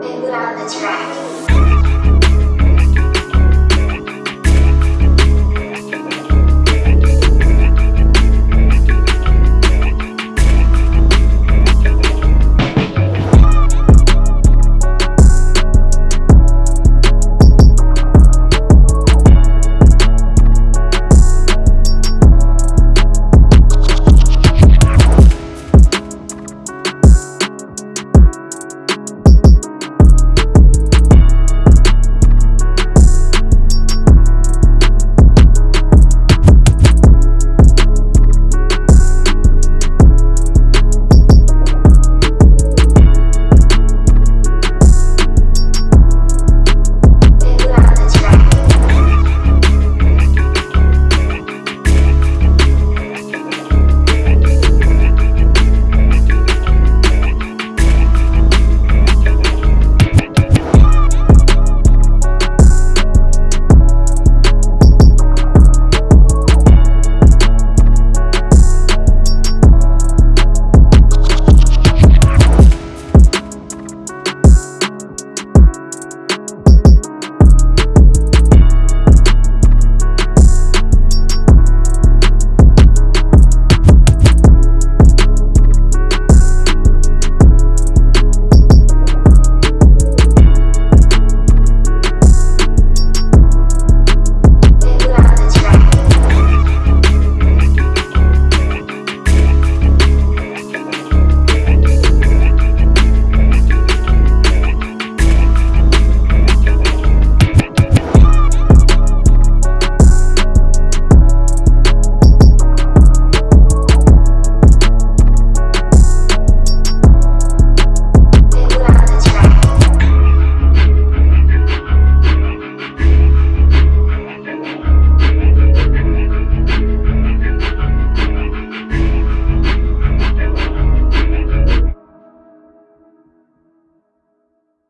Big on the track.